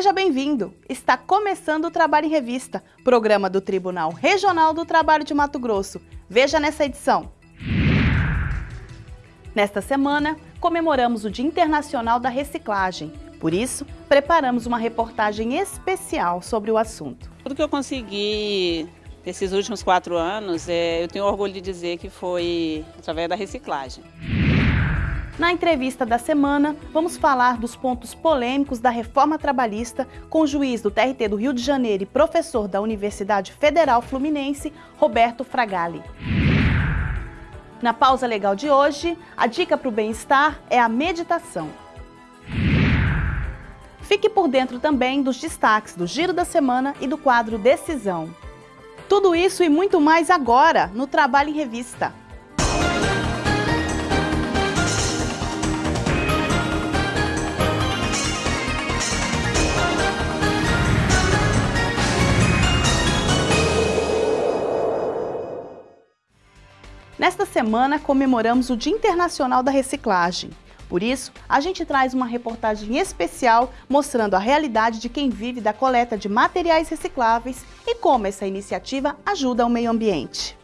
Seja bem-vindo! Está começando o Trabalho em Revista, programa do Tribunal Regional do Trabalho de Mato Grosso. Veja nessa edição. Nesta semana, comemoramos o Dia Internacional da Reciclagem. Por isso, preparamos uma reportagem especial sobre o assunto. Tudo que eu consegui nesses últimos quatro anos, é, eu tenho orgulho de dizer que foi através da reciclagem. Na entrevista da semana, vamos falar dos pontos polêmicos da reforma trabalhista com o juiz do TRT do Rio de Janeiro e professor da Universidade Federal Fluminense, Roberto Fragali. Na pausa legal de hoje, a dica para o bem-estar é a meditação. Fique por dentro também dos destaques do Giro da Semana e do quadro Decisão. Tudo isso e muito mais agora no Trabalho em Revista. Nesta semana, comemoramos o Dia Internacional da Reciclagem. Por isso, a gente traz uma reportagem especial mostrando a realidade de quem vive da coleta de materiais recicláveis e como essa iniciativa ajuda o meio ambiente.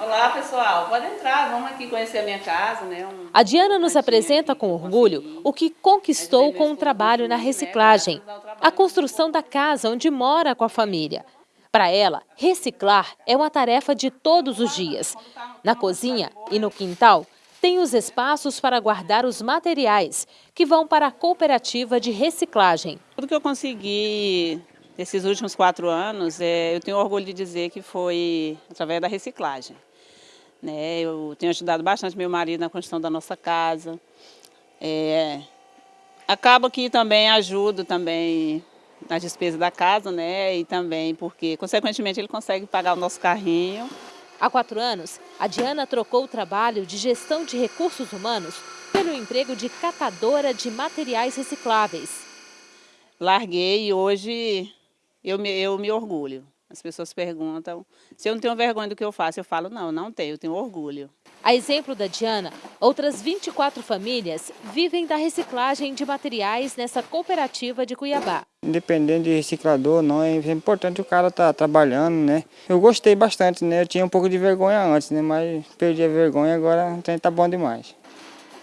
Olá pessoal, pode entrar, vamos aqui conhecer a minha casa. Né? Um... A Diana nos apresenta com orgulho o que conquistou com o trabalho na reciclagem, a construção da casa onde mora com a família. Para ela, reciclar é uma tarefa de todos os dias. Na cozinha e no quintal, tem os espaços para guardar os materiais, que vão para a cooperativa de reciclagem. Tudo que eu consegui nesses últimos quatro anos, é, eu tenho orgulho de dizer que foi através da reciclagem. Né? Eu tenho ajudado bastante meu marido na construção da nossa casa. É, acaba que também ajudo também na despesa da casa, né? E também porque, consequentemente, ele consegue pagar o nosso carrinho. Há quatro anos, a Diana trocou o trabalho de gestão de recursos humanos pelo emprego de catadora de materiais recicláveis. Larguei e hoje eu me, eu me orgulho. As pessoas perguntam se eu não tenho vergonha do que eu faço. Eu falo, não, não tenho, eu tenho orgulho. A exemplo da Diana, outras 24 famílias vivem da reciclagem de materiais nessa cooperativa de Cuiabá. Independente de reciclador, não, é importante o cara estar tá trabalhando, né? Eu gostei bastante, né? Eu tinha um pouco de vergonha antes, né? Mas perdi a vergonha, agora está bom demais.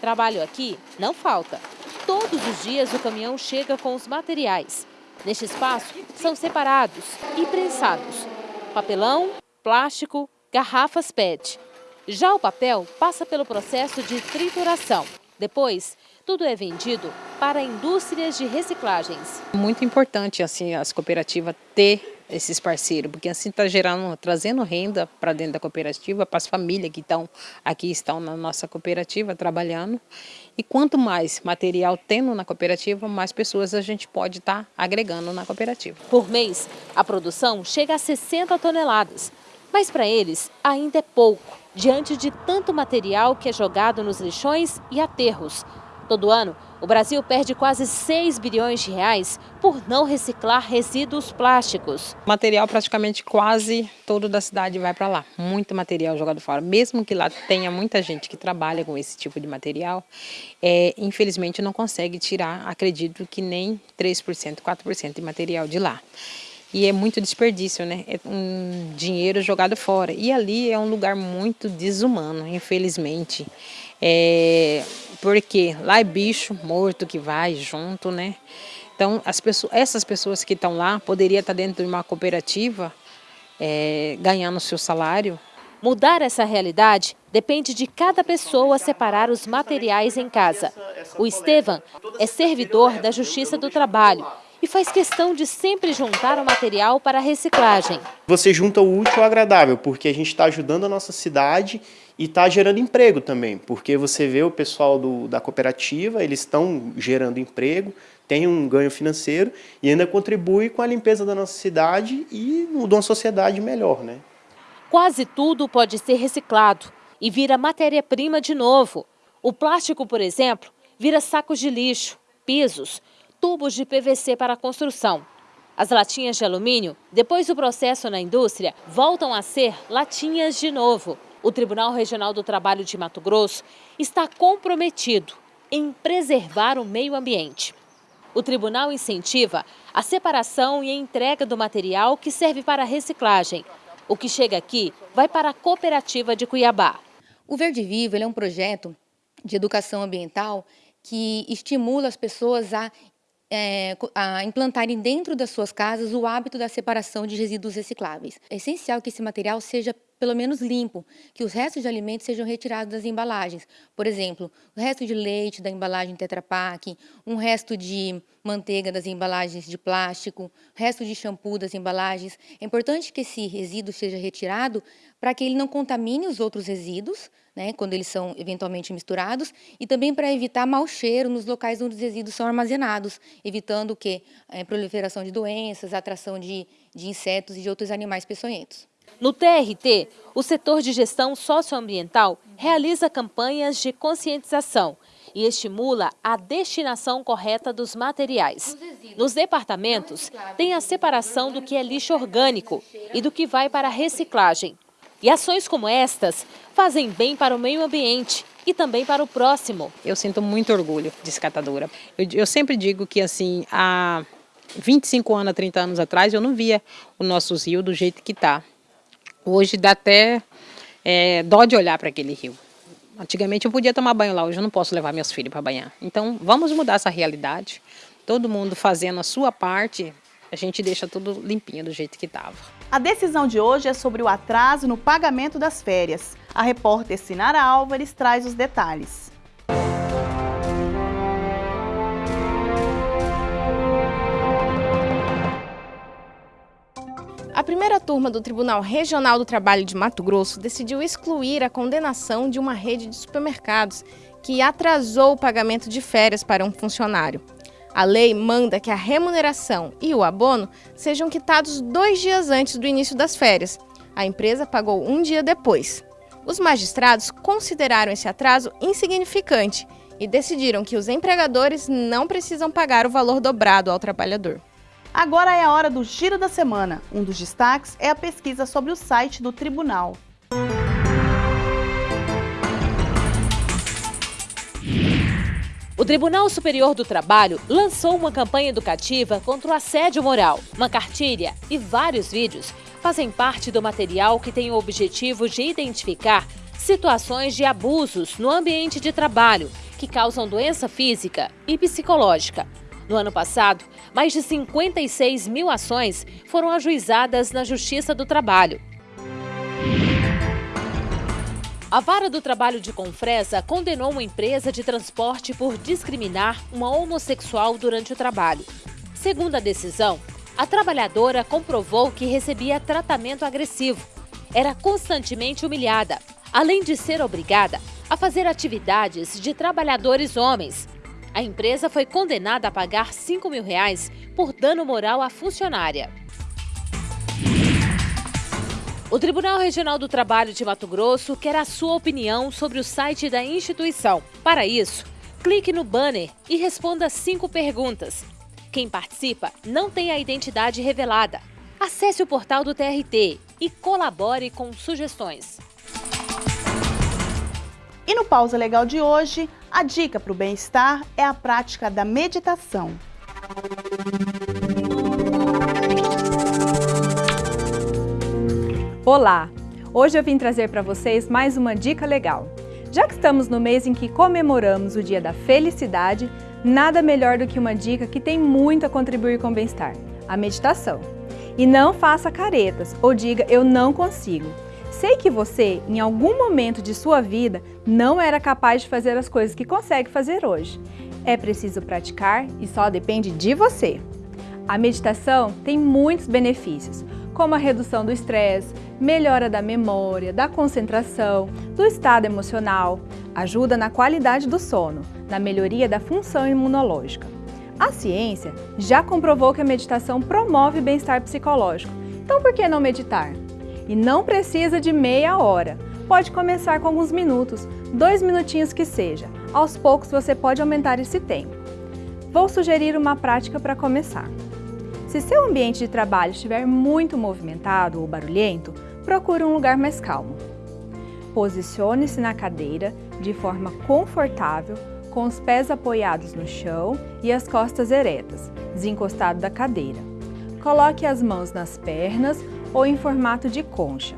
Trabalho aqui não falta. Todos os dias o caminhão chega com os materiais. Neste espaço, são separados e prensados. Papelão, plástico, garrafas PET. Já o papel passa pelo processo de trituração. Depois, tudo é vendido para indústrias de reciclagens. Muito importante assim as cooperativas ter esses parceiros, porque assim está gerando, trazendo renda para dentro da cooperativa, para as famílias que estão aqui estão na nossa cooperativa trabalhando. E quanto mais material tendo na cooperativa, mais pessoas a gente pode estar tá agregando na cooperativa. Por mês, a produção chega a 60 toneladas, mas para eles ainda é pouco, diante de tanto material que é jogado nos lixões e aterros. Todo ano, o Brasil perde quase 6 bilhões de reais por não reciclar resíduos plásticos. Material praticamente quase todo da cidade vai para lá. Muito material jogado fora. Mesmo que lá tenha muita gente que trabalha com esse tipo de material, é, infelizmente não consegue tirar, acredito que nem 3%, 4% de material de lá. E é muito desperdício, né? É um dinheiro jogado fora. E ali é um lugar muito desumano, infelizmente. É, porque lá é bicho morto que vai junto, né? Então, as pessoas, essas pessoas que estão lá poderiam estar dentro de uma cooperativa é, ganhando seu salário. Mudar essa realidade depende de cada pessoa separar os materiais em casa. O Estevam é servidor da Justiça do Trabalho faz questão de sempre juntar o material para a reciclagem. Você junta o útil ao agradável, porque a gente está ajudando a nossa cidade e está gerando emprego também, porque você vê o pessoal do, da cooperativa, eles estão gerando emprego, tem um ganho financeiro e ainda contribui com a limpeza da nossa cidade e de uma sociedade melhor. Né? Quase tudo pode ser reciclado e vira matéria-prima de novo. O plástico, por exemplo, vira sacos de lixo, pisos, tubos de PVC para construção. As latinhas de alumínio, depois do processo na indústria, voltam a ser latinhas de novo. O Tribunal Regional do Trabalho de Mato Grosso está comprometido em preservar o meio ambiente. O tribunal incentiva a separação e a entrega do material que serve para reciclagem. O que chega aqui vai para a cooperativa de Cuiabá. O Verde Vivo é um projeto de educação ambiental que estimula as pessoas a, é, a, implantarem dentro das suas casas o hábito da separação de resíduos recicláveis. É essencial que esse material seja pelo menos limpo, que os restos de alimentos sejam retirados das embalagens. Por exemplo, o resto de leite da embalagem Tetra Pak, um resto de manteiga das embalagens de plástico, resto de shampoo das embalagens. É importante que esse resíduo seja retirado para que ele não contamine os outros resíduos, né, quando eles são eventualmente misturados, e também para evitar mau cheiro nos locais onde os resíduos são armazenados, evitando o quê? A proliferação de doenças, a atração de, de insetos e de outros animais peçonhentos. No TRT, o setor de gestão socioambiental realiza campanhas de conscientização e estimula a destinação correta dos materiais. Nos departamentos, tem a separação do que é lixo orgânico e do que vai para a reciclagem. E ações como estas fazem bem para o meio ambiente e também para o próximo. Eu sinto muito orgulho de escatadora. Eu, eu sempre digo que assim, há 25 anos, 30 anos atrás, eu não via o nosso rio do jeito que está. Hoje dá até é, dó de olhar para aquele rio. Antigamente eu podia tomar banho lá, hoje eu não posso levar meus filhos para banhar. Então vamos mudar essa realidade. Todo mundo fazendo a sua parte, a gente deixa tudo limpinho do jeito que estava. A decisão de hoje é sobre o atraso no pagamento das férias. A repórter Sinara Álvares traz os detalhes. A primeira turma do Tribunal Regional do Trabalho de Mato Grosso decidiu excluir a condenação de uma rede de supermercados que atrasou o pagamento de férias para um funcionário. A lei manda que a remuneração e o abono sejam quitados dois dias antes do início das férias. A empresa pagou um dia depois. Os magistrados consideraram esse atraso insignificante e decidiram que os empregadores não precisam pagar o valor dobrado ao trabalhador. Agora é a hora do Giro da Semana. Um dos destaques é a pesquisa sobre o site do Tribunal. O Tribunal Superior do Trabalho lançou uma campanha educativa contra o assédio moral. Uma cartilha e vários vídeos fazem parte do material que tem o objetivo de identificar situações de abusos no ambiente de trabalho que causam doença física e psicológica, no ano passado, mais de 56 mil ações foram ajuizadas na Justiça do Trabalho. A Vara do Trabalho de Confresa condenou uma empresa de transporte por discriminar uma homossexual durante o trabalho. Segundo a decisão, a trabalhadora comprovou que recebia tratamento agressivo, era constantemente humilhada, além de ser obrigada a fazer atividades de trabalhadores homens a empresa foi condenada a pagar 5 mil reais por dano moral à funcionária. O Tribunal Regional do Trabalho de Mato Grosso quer a sua opinião sobre o site da instituição. Para isso, clique no banner e responda cinco perguntas. Quem participa não tem a identidade revelada. Acesse o portal do TRT e colabore com sugestões. E no Pausa Legal de hoje, a dica para o bem-estar é a prática da meditação. Olá! Hoje eu vim trazer para vocês mais uma dica legal. Já que estamos no mês em que comemoramos o Dia da Felicidade, nada melhor do que uma dica que tem muito a contribuir com o bem-estar, a meditação. E não faça caretas ou diga eu não consigo. Sei que você, em algum momento de sua vida, não era capaz de fazer as coisas que consegue fazer hoje. É preciso praticar e só depende de você. A meditação tem muitos benefícios, como a redução do estresse, melhora da memória, da concentração, do estado emocional, ajuda na qualidade do sono, na melhoria da função imunológica. A ciência já comprovou que a meditação promove bem-estar psicológico, então por que não meditar? E não precisa de meia hora. Pode começar com alguns minutos, dois minutinhos que seja. Aos poucos você pode aumentar esse tempo. Vou sugerir uma prática para começar. Se seu ambiente de trabalho estiver muito movimentado ou barulhento, procure um lugar mais calmo. Posicione-se na cadeira de forma confortável, com os pés apoiados no chão e as costas eretas, desencostado da cadeira. Coloque as mãos nas pernas ou em formato de concha.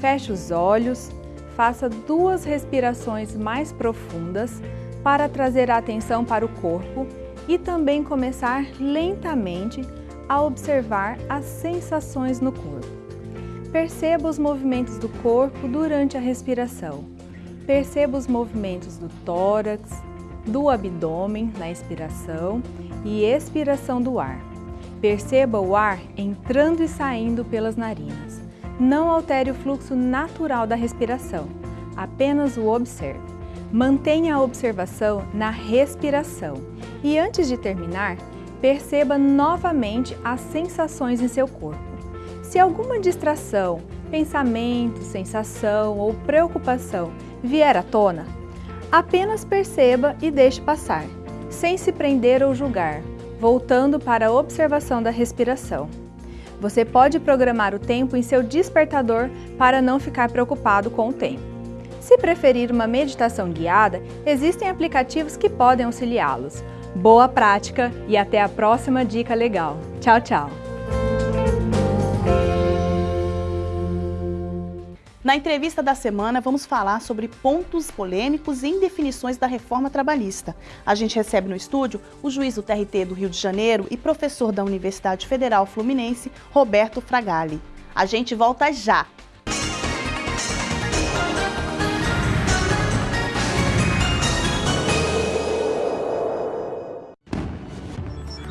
Feche os olhos, faça duas respirações mais profundas para trazer a atenção para o corpo e também começar lentamente a observar as sensações no corpo. Perceba os movimentos do corpo durante a respiração. Perceba os movimentos do tórax, do abdômen na inspiração e expiração do ar. Perceba o ar entrando e saindo pelas narinas. Não altere o fluxo natural da respiração, apenas o observe. Mantenha a observação na respiração e antes de terminar, perceba novamente as sensações em seu corpo. Se alguma distração, pensamento, sensação ou preocupação vier à tona, apenas perceba e deixe passar, sem se prender ou julgar, voltando para a observação da respiração. Você pode programar o tempo em seu despertador para não ficar preocupado com o tempo. Se preferir uma meditação guiada, existem aplicativos que podem auxiliá-los. Boa prática e até a próxima dica legal. Tchau, tchau! Na entrevista da semana, vamos falar sobre pontos polêmicos e indefinições da reforma trabalhista. A gente recebe no estúdio o juiz do TRT do Rio de Janeiro e professor da Universidade Federal Fluminense, Roberto Fragali. A gente volta já!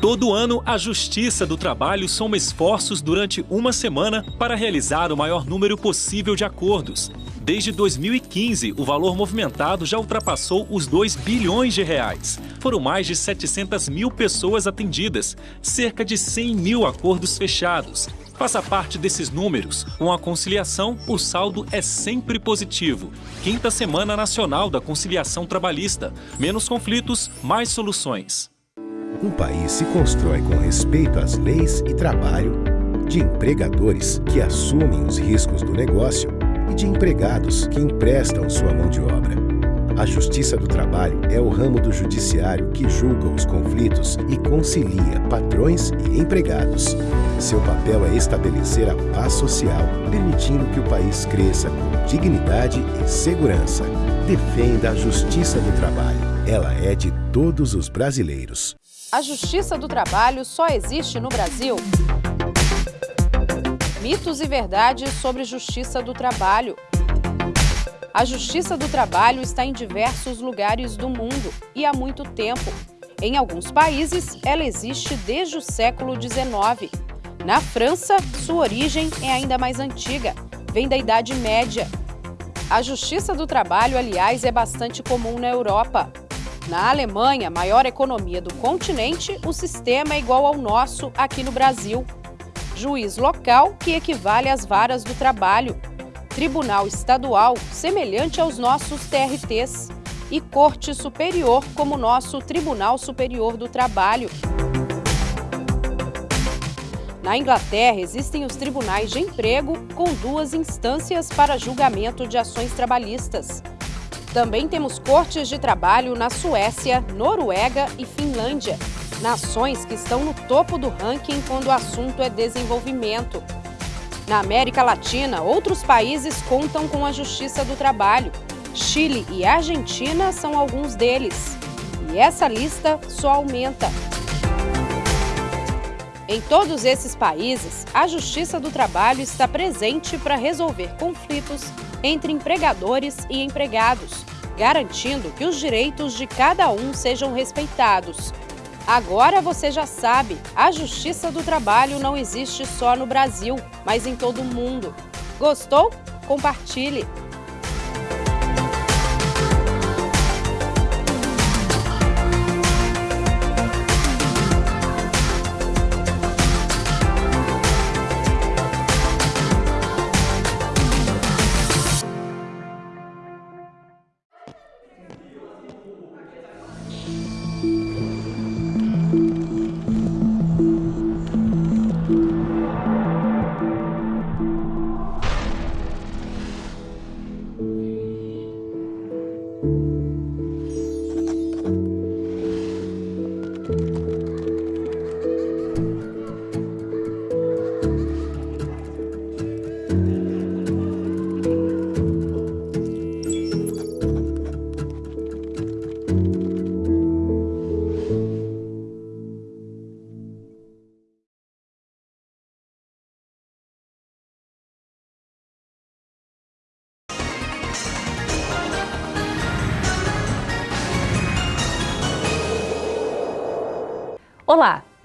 Todo ano, a Justiça do Trabalho soma esforços durante uma semana para realizar o maior número possível de acordos. Desde 2015, o valor movimentado já ultrapassou os 2 bilhões de reais. Foram mais de 700 mil pessoas atendidas, cerca de 100 mil acordos fechados. Faça parte desses números. Com a conciliação, o saldo é sempre positivo. Quinta Semana Nacional da Conciliação Trabalhista. Menos conflitos, mais soluções. Um país se constrói com respeito às leis e trabalho, de empregadores que assumem os riscos do negócio e de empregados que emprestam sua mão de obra. A Justiça do Trabalho é o ramo do judiciário que julga os conflitos e concilia patrões e empregados. Seu papel é estabelecer a paz social, permitindo que o país cresça com dignidade e segurança. Defenda a Justiça do Trabalho. Ela é de todos os brasileiros. A Justiça do Trabalho só existe no Brasil? Mitos e verdades sobre Justiça do Trabalho. A Justiça do Trabalho está em diversos lugares do mundo e há muito tempo. Em alguns países, ela existe desde o século XIX. Na França, sua origem é ainda mais antiga, vem da Idade Média. A Justiça do Trabalho, aliás, é bastante comum na Europa. Na Alemanha, maior economia do continente, o sistema é igual ao nosso aqui no Brasil. Juiz local, que equivale às varas do trabalho. Tribunal estadual, semelhante aos nossos TRTs. E Corte Superior, como nosso Tribunal Superior do Trabalho. Na Inglaterra, existem os tribunais de emprego, com duas instâncias para julgamento de ações trabalhistas. Também temos cortes de trabalho na Suécia, Noruega e Finlândia, nações que estão no topo do ranking quando o assunto é desenvolvimento. Na América Latina, outros países contam com a Justiça do Trabalho. Chile e Argentina são alguns deles. E essa lista só aumenta. Em todos esses países, a Justiça do Trabalho está presente para resolver conflitos entre empregadores e empregados, garantindo que os direitos de cada um sejam respeitados. Agora você já sabe, a Justiça do Trabalho não existe só no Brasil, mas em todo o mundo. Gostou? Compartilhe!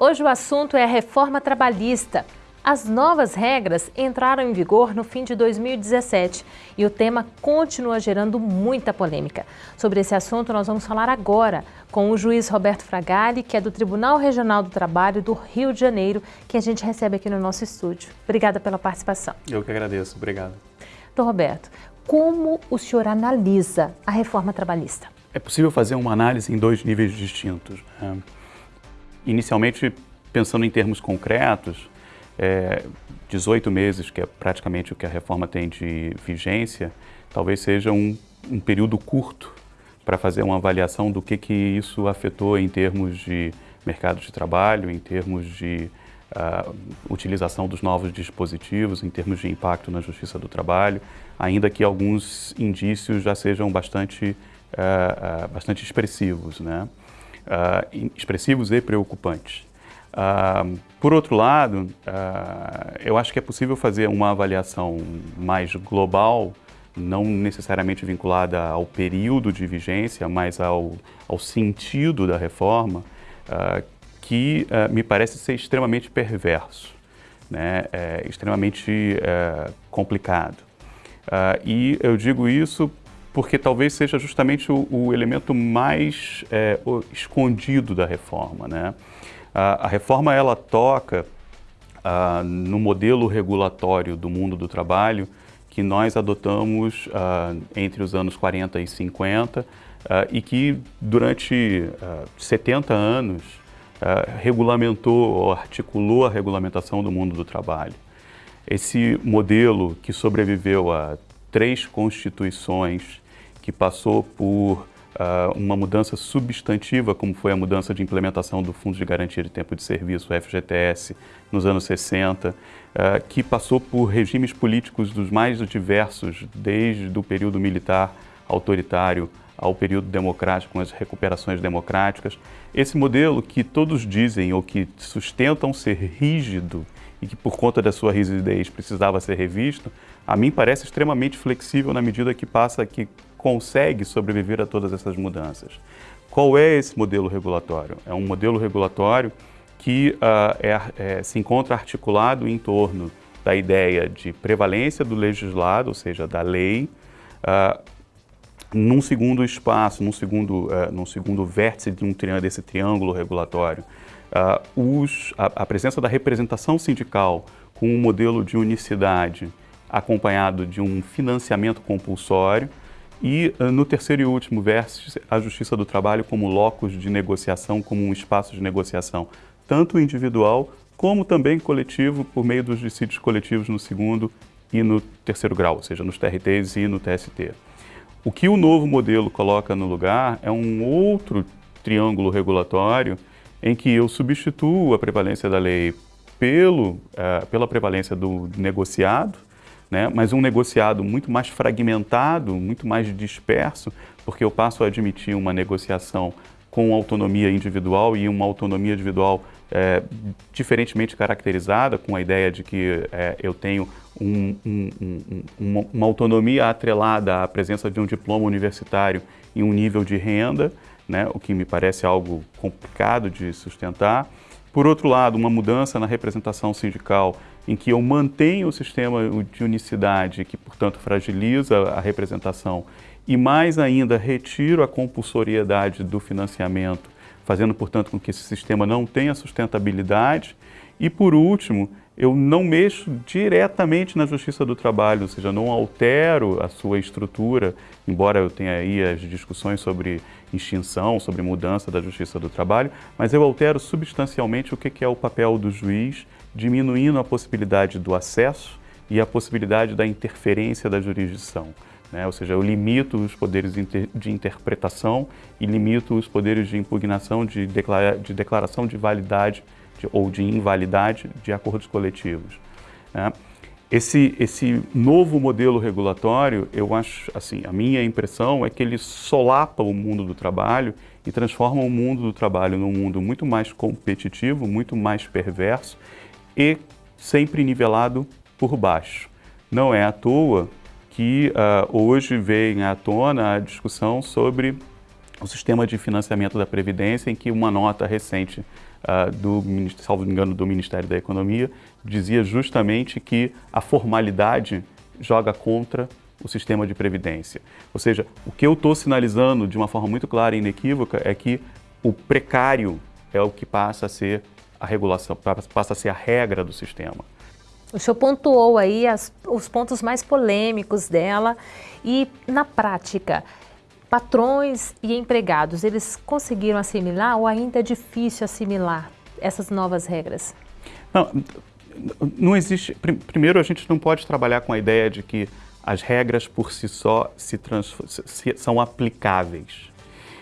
Hoje o assunto é a reforma trabalhista. As novas regras entraram em vigor no fim de 2017 e o tema continua gerando muita polêmica. Sobre esse assunto, nós vamos falar agora com o juiz Roberto Fragali, que é do Tribunal Regional do Trabalho do Rio de Janeiro, que a gente recebe aqui no nosso estúdio. Obrigada pela participação. Eu que agradeço, obrigado. Doutor Roberto, como o senhor analisa a reforma trabalhista? É possível fazer uma análise em dois níveis distintos. Né? Inicialmente, pensando em termos concretos, é, 18 meses, que é praticamente o que a reforma tem de vigência, talvez seja um, um período curto para fazer uma avaliação do que, que isso afetou em termos de mercado de trabalho, em termos de uh, utilização dos novos dispositivos, em termos de impacto na justiça do trabalho, ainda que alguns indícios já sejam bastante, uh, uh, bastante expressivos, né? Expressivos e preocupantes. Uh, por outro lado, uh, eu acho que é possível fazer uma avaliação mais global, não necessariamente vinculada ao período de vigência, mas ao, ao sentido da reforma, uh, que me parece ser extremamente perverso, né? é, extremamente é, complicado. e eu digo isso porque talvez seja justamente o, o elemento mais é, escondido da reforma. Né? A, a reforma ela toca no modelo regulatório do mundo do trabalho que nós adotamos entre os anos 40 e 50 uh, e que durante 70 anos regulamentou ou articulou a regulamentação do mundo do trabalho. Esse modelo que sobreviveu a três constituições, que passou por uh, uma mudança substantiva, como foi a mudança de implementação do Fundo de Garantia de Tempo de Serviço, FGTS, nos anos 60, uh, ah, que passou por regimes políticos dos mais diversos, desde o período militar autoritário ao período democrático, com as recuperações democráticas. Esse modelo que todos dizem ou que sustentam ser rígido e que por conta da sua rigidez precisava ser revisto, a mim parece extremamente flexível na medida que passa que consegue sobreviver a todas essas mudanças. Qual é esse modelo regulatório? É um modelo regulatório que uh, é, é, se encontra articulado em torno da ideia de prevalência do legislado, ou seja, da lei, uh, num segundo espaço, num segundo, uh, num segundo vértice de um desse triângulo regulatório, os, a, a presença da representação sindical com um modelo de unicidade acompanhado de um financiamento compulsório, e ah, no terceiro e último vértice, a Justiça do Trabalho como locus de negociação, como um espaço de negociação, tanto individual como também coletivo, por meio dos dissídios coletivos no segundo e no terceiro grau, ou seja, nos TRTs e no TST. O que o novo modelo coloca no lugar é um outro triângulo regulatório em que eu substituo a prevalência da lei pelo, uh, pela prevalência do negociado, né? mas um negociado muito mais fragmentado, muito mais disperso, porque eu passo a admitir uma negociação com autonomia individual e uma autonomia individual é, diferentemente caracterizada, com a ideia de que é, eu tenho um, um, um, uma, uma, autonomia atrelada à presença de um diploma universitário e um nível de renda, né, o que me parece algo complicado de sustentar. Por outro lado, uma mudança na representação sindical em que eu mantenho o sistema de unicidade, que, portanto, fragiliza a representação, e mais ainda retiro a compulsoriedade do financiamento, fazendo, portanto, com que esse sistema não tenha sustentabilidade. E, por último, eu não mexo diretamente na Justiça do Trabalho, ou seja, não altero a sua estrutura, embora eu tenha aí as discussões sobre extinção, sobre mudança da Justiça do Trabalho, mas eu altero substancialmente o que é o papel do juiz diminuindo a possibilidade do acesso e a possibilidade da interferência da jurisdição. Né? Ou seja, eu limito os poderes de interpretação e limito os poderes de impugnação, de, declara de declaração de validade ou de invalidade de acordos coletivos. Né? Esse, esse novo modelo regulatório, eu acho, assim, a minha impressão é que ele solapa o mundo do trabalho e transforma o mundo do trabalho num mundo muito mais competitivo, muito mais perverso e sempre nivelado por baixo. Não é à toa que uh, hoje vem à tona a discussão sobre o sistema de financiamento da Previdência, em que uma nota recente uh, do, salvo engano, do Ministério da Economia, dizia justamente que a formalidade joga contra o sistema de previdência. Ou seja, o que eu estou sinalizando de uma forma muito clara e inequívoca é que o precário é o que passa a ser a regulação, passa a ser a regra do sistema. O senhor pontuou aí as, os pontos mais polêmicos dela e, na prática, patrões e empregados, eles conseguiram assimilar ou ainda é difícil assimilar essas novas regras? Não, não existe. Primeiro, a gente não pode trabalhar com a ideia de que as regras por si só se se, são aplicáveis.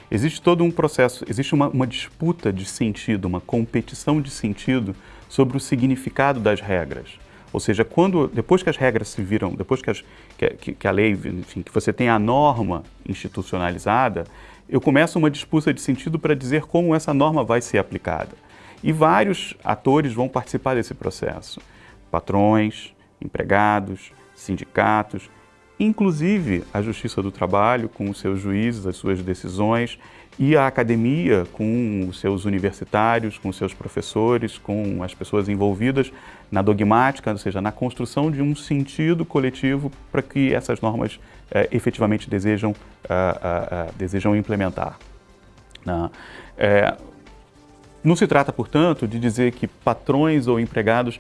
Existe todo um processo, existe uma, uma disputa de sentido, uma competição de sentido sobre o significado das regras. Ou seja, quando, depois que as regras se viram, depois que, as, que, que, a lei, enfim, que você tem a norma institucionalizada, eu começo uma disputa de sentido para dizer como essa norma vai ser aplicada. E vários atores vão participar desse processo. Patrões, empregados, sindicatos, inclusive a Justiça do Trabalho com os seus juízes, as suas decisões, e a academia com os seus universitários, com os seus professores, com as pessoas envolvidas na dogmática, ou seja, na construção de um sentido coletivo para que essas normas eh, efetivamente desejam, uh, uh, uh, desejam implementar. É, não se trata, portanto, de dizer que patrões ou empregados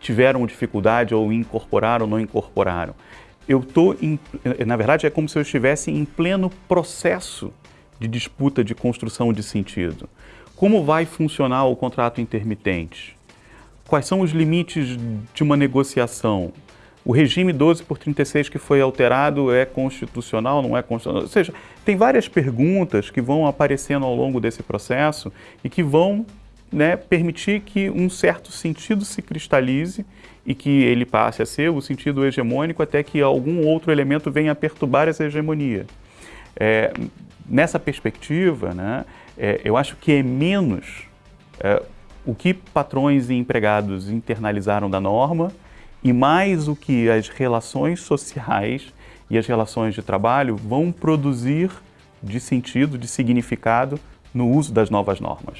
tiveram dificuldade ou incorporaram ou não incorporaram. Eu estou, na verdade, é como se eu estivesse em pleno processo de disputa de construção de sentido. Como vai funcionar o contrato intermitente? Quais são os limites de uma negociação? O regime 12 por 36 que foi alterado é constitucional, não é constitucional? Ou seja, tem várias perguntas que vão aparecendo ao longo desse processo e que vão né, permitir que um certo sentido se cristalize e que ele passe a ser o sentido hegemônico até que algum outro elemento venha a perturbar essa hegemonia. É, nessa perspectiva, né, é, eu acho que é menos é, o que patrões e empregados internalizaram da norma e mais o que as relações sociais e as relações de trabalho vão produzir de sentido, de significado no uso das novas normas.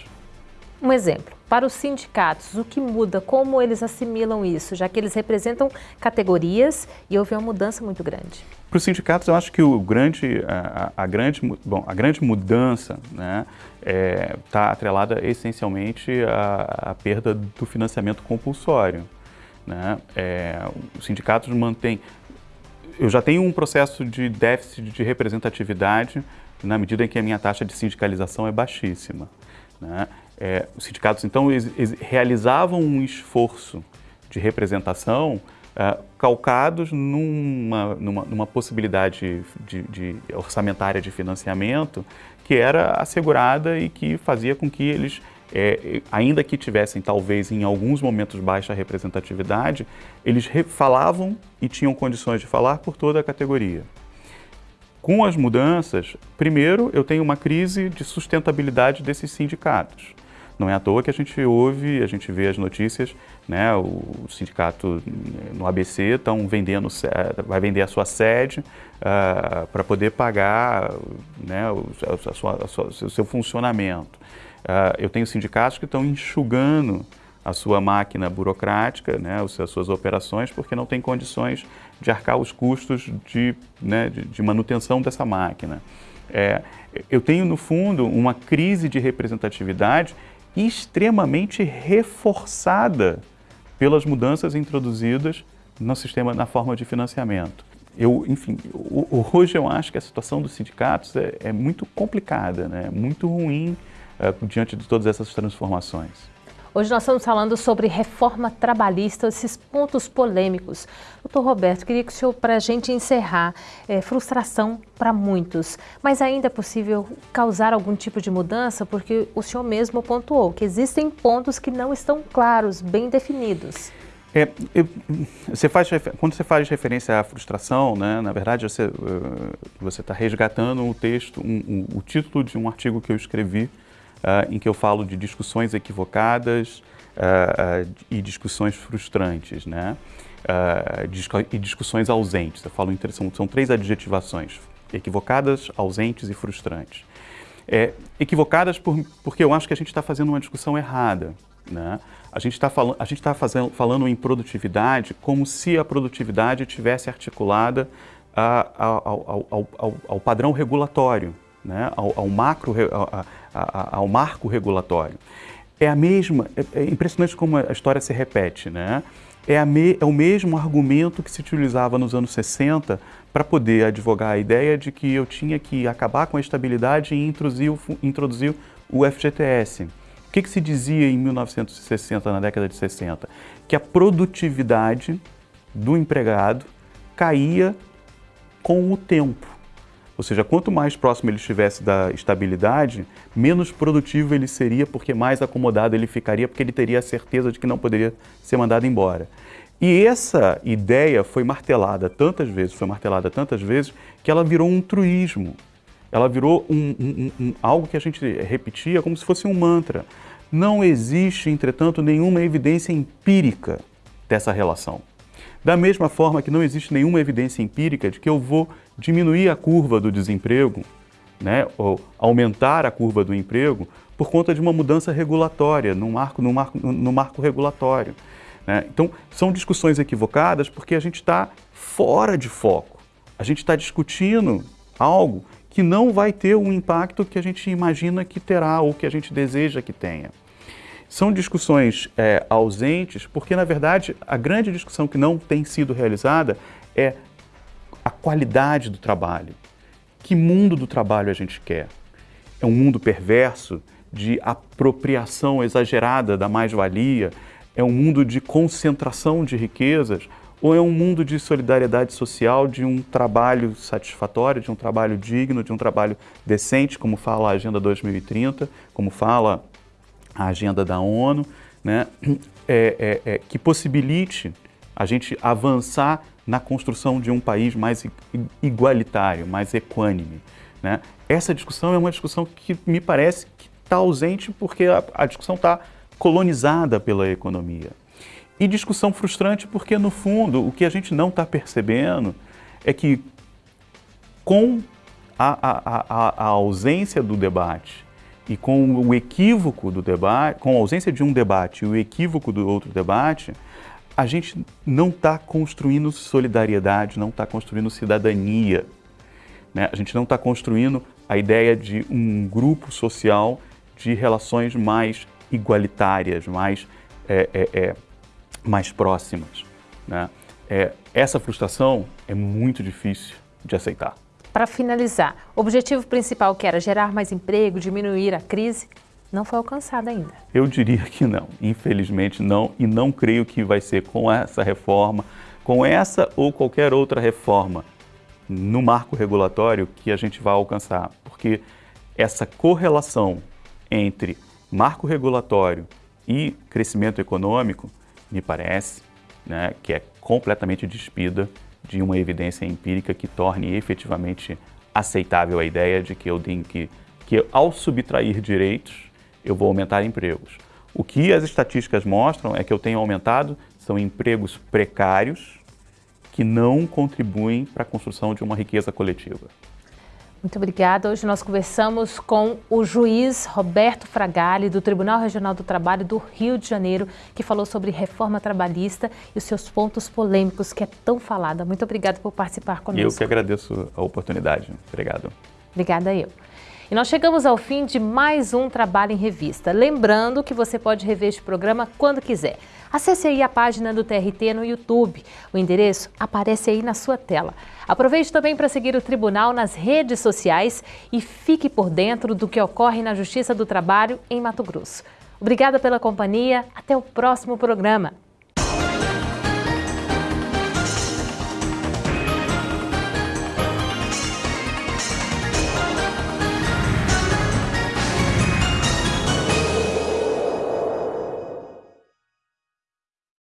Um exemplo, para os sindicatos, o que muda, como eles assimilam isso, já que eles representam categorias e houve uma mudança muito grande? Para os sindicatos, eu acho que o grande, a, a grande, bom, a grande mudança está né, é, tá atrelada essencialmente à, à, perda do financiamento compulsório. Né? É, os sindicatos mantêm... Eu já tenho um processo de déficit de representatividade na medida em que a minha taxa de sindicalização é baixíssima. Né? É, os sindicatos, então, eles, eles realizavam um esforço de representação é, calcados numa, numa, numa possibilidade de, de, orçamentária de financiamento que era assegurada e que fazia com que eles, é, ainda que tivessem talvez em alguns momentos baixa representatividade, eles falavam e tinham condições de falar por toda a categoria. Com as mudanças, primeiro eu tenho uma crise de sustentabilidade desses sindicatos. Não é à toa que a gente ouve, a gente vê as notícias, né, o sindicato no ABC estão vendendo, vai vender a sua sede uh, para poder pagar né, o, a sua, a sua, o seu funcionamento. Uh, eu tenho sindicatos que estão enxugando a sua máquina burocrática, né, as suas operações, porque não tem condições de arcar os custos de, né, de, de manutenção dessa máquina. É, eu tenho, no fundo, uma crise de representatividade extremamente reforçada pelas mudanças introduzidas no sistema, na forma de financiamento. Eu, enfim, hoje eu acho que a situação dos sindicatos é, é muito complicada, né? muito ruim uh, diante de todas essas transformações. Hoje nós estamos falando sobre reforma trabalhista, esses pontos polêmicos. Doutor Roberto, queria que o senhor, para a gente encerrar, é, frustração para muitos, mas ainda é possível causar algum tipo de mudança? Porque o senhor mesmo pontuou que existem pontos que não estão claros, bem definidos. É, eu, você faz, quando você faz referência à frustração, né, na verdade você está resgatando um texto, um, um, o título de um artigo que eu escrevi em que eu falo de discussões equivocadas uh, e discussões frustrantes, né? e discussões ausentes. Eu falo são, são três adjetivações: equivocadas, ausentes e frustrantes. É, equivocadas por, porque eu acho que a gente está fazendo uma discussão errada. Né? A gente está fal tá falando em produtividade como se a produtividade tivesse articulada a, a, ao, ao, ao, ao, padrão regulatório, né? ao, macro, ao marco regulatório. É a mesma, é, é impressionante como a história se repete, né? É, me, é o mesmo argumento que se utilizava nos anos 60 para poder advogar a ideia de que eu tinha que acabar com a estabilidade e introduzir, introduzir o FGTS. O que, que se dizia em 1960, na década de 60? Que a produtividade do empregado caía com o tempo. Ou seja, quanto mais próximo ele estivesse da estabilidade, menos produtivo ele seria, porque mais acomodado ele ficaria, porque ele teria a certeza de que não poderia ser mandado embora. E essa ideia foi martelada tantas vezes, foi martelada tantas vezes, que ela virou um truísmo. Ela virou um, um, um, algo que a gente repetia como se fosse um mantra. Não existe, entretanto, nenhuma evidência empírica dessa relação. Da mesma forma que não existe nenhuma evidência empírica de que eu vou diminuir a curva do desemprego, né, ou aumentar a curva do emprego, por conta de uma mudança regulatória, no marco, no marco, no marco regulatório. Né? Então, são discussões equivocadas porque a gente está fora de foco. A gente está discutindo algo que não vai ter o impacto que a gente imagina que terá ou que a gente deseja que tenha. São discussões é, ausentes, porque, na verdade, a grande discussão que não tem sido realizada é a qualidade do trabalho. Que mundo do trabalho a gente quer? É um mundo perverso de apropriação exagerada da mais-valia? É um mundo de concentração de riquezas? Ou é um mundo de solidariedade social, de um trabalho satisfatório, de um trabalho digno, de um trabalho decente, como fala a Agenda 2030, como fala a agenda da ONU, né, é, é, é, que possibilite a gente avançar na construção de um país mais igualitário, mais equânime. Né? Essa discussão é uma discussão que me parece que está ausente porque a, a discussão está colonizada pela economia. E discussão frustrante porque, no fundo, o que a gente não está percebendo é que com a, a, a, a ausência do debate e com o equívoco do debate, com a ausência de um debate e o equívoco do outro debate, a gente não está construindo solidariedade, não está construindo cidadania. Né? A gente não está construindo a ideia de um grupo social de relações mais igualitárias, mais, é, é, é, mais próximas. Né? É, essa frustração é muito difícil de aceitar. Para finalizar, o objetivo principal que era gerar mais emprego, diminuir a crise, não foi alcançado ainda. Eu diria que não, infelizmente não, e não creio que vai ser com essa reforma, com essa ou qualquer outra reforma no marco regulatório que a gente vai alcançar, porque essa correlação entre marco regulatório e crescimento econômico, me parece né, que é completamente despida de uma evidência empírica que torne efetivamente aceitável a ideia de que eu tenho que, que ao subtrair direitos, eu vou aumentar empregos. O que as estatísticas mostram é que eu tenho aumentado são empregos precários que não contribuem para a construção de uma riqueza coletiva. Muito obrigada. Hoje nós conversamos com o juiz Roberto Fragali, do Tribunal Regional do Trabalho do Rio de Janeiro, que falou sobre reforma trabalhista e os seus pontos polêmicos, que é tão falada. Muito obrigada por participar conosco. Eu que agradeço a oportunidade. Obrigado. Obrigada eu. E nós chegamos ao fim de mais um Trabalho em Revista. Lembrando que você pode rever este programa quando quiser. Acesse aí a página do TRT no YouTube. O endereço aparece aí na sua tela. Aproveite também para seguir o Tribunal nas redes sociais e fique por dentro do que ocorre na Justiça do Trabalho em Mato Grosso. Obrigada pela companhia. Até o próximo programa.